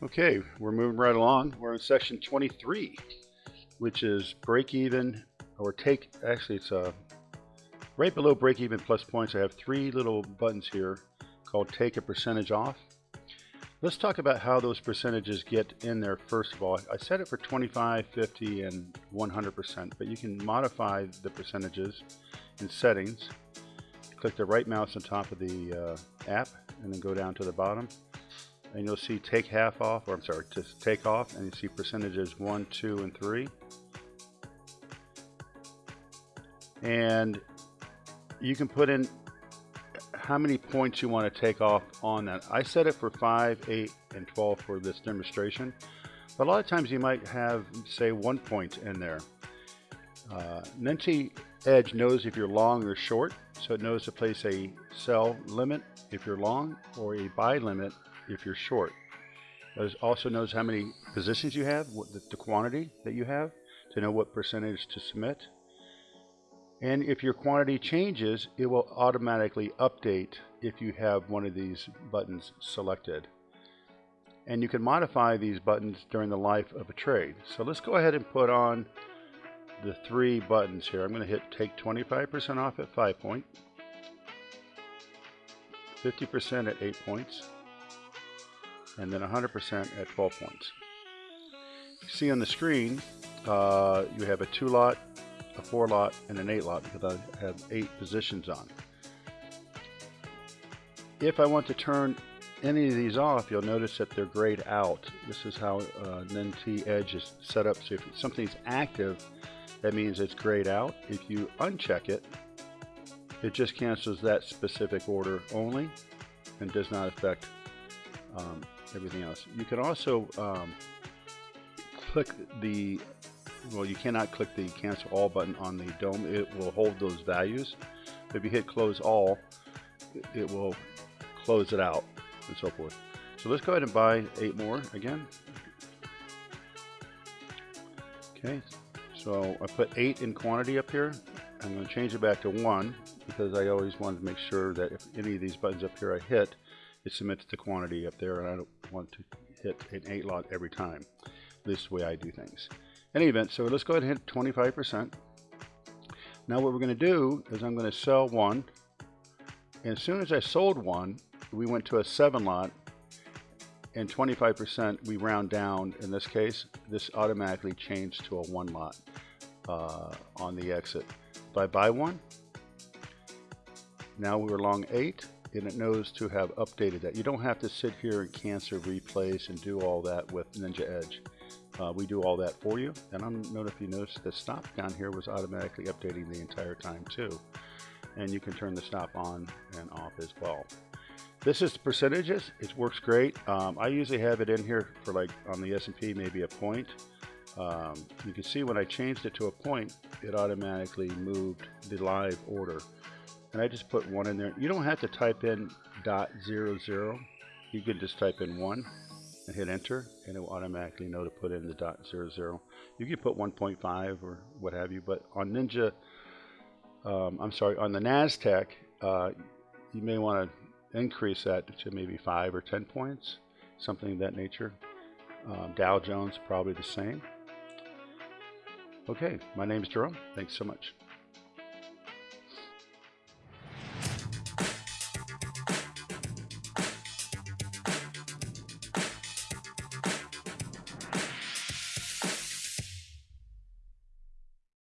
Okay, we're moving right along. We're in section 23, which is break even or take, actually it's uh, right below break even plus points. I have three little buttons here called take a percentage off. Let's talk about how those percentages get in there first of all. I set it for 25, 50, and 100%, but you can modify the percentages in settings. Click the right mouse on top of the uh, app and then go down to the bottom and you'll see take half off, or I'm sorry, just take off, and you see percentages one, two, and three. And you can put in how many points you want to take off on that. I set it for 5, 8, and 12 for this demonstration. But a lot of times you might have, say, one point in there. Uh, Edge knows if you're long or short, so it knows to place a sell limit if you're long or a buy limit if you're short. It also knows how many positions you have, what the, the quantity that you have, to know what percentage to submit. And if your quantity changes, it will automatically update if you have one of these buttons selected. And you can modify these buttons during the life of a trade. So let's go ahead and put on the three buttons here. I'm going to hit take 25% off at 5 point, 50% at 8 points, and then 100% at 12 points. You see on the screen, uh, you have a 2 lot, a 4 lot, and an 8 lot because I have 8 positions on. If I want to turn any of these off, you'll notice that they're grayed out. This is how uh, Edge is set up. So if something's active, that means it's grayed out. If you uncheck it, it just cancels that specific order only and does not affect um, everything else. You can also um, click the, well you cannot click the cancel all button on the DOM. It will hold those values. If you hit close all, it will close it out and so forth. So let's go ahead and buy eight more again. Okay, so I put eight in quantity up here. I'm going to change it back to one because I always wanted to make sure that if any of these buttons up here I hit, it submits the quantity up there and I don't want to hit an 8 lot every time. This is the way I do things. Any event, so let's go ahead and hit 25%. Now what we're going to do is I'm going to sell one. And as soon as I sold one, we went to a 7 lot and 25% we round down in this case this automatically changed to a one lot uh, on the exit if I buy one now we were long eight and it knows to have updated that. You don't have to sit here and cancel, replace, and do all that with Ninja Edge. Uh, we do all that for you. And I don't know if you noticed the stop down here was automatically updating the entire time too. And you can turn the stop on and off as well. This is the percentages. It works great. Um, I usually have it in here for like on the S&P maybe a point. Um, you can see when I changed it to a point, it automatically moved the live order and I just put one in there. You don't have to type in dot zero zero. You can just type in one and hit enter, and it will automatically know to put in the dot zero zero. You can put 1.5 or what have you, but on Ninja, um, I'm sorry, on the Nasdaq, uh, you may want to increase that to maybe five or 10 points, something of that nature. Um, Dow Jones probably the same. Okay, my name is Jerome. Thanks so much.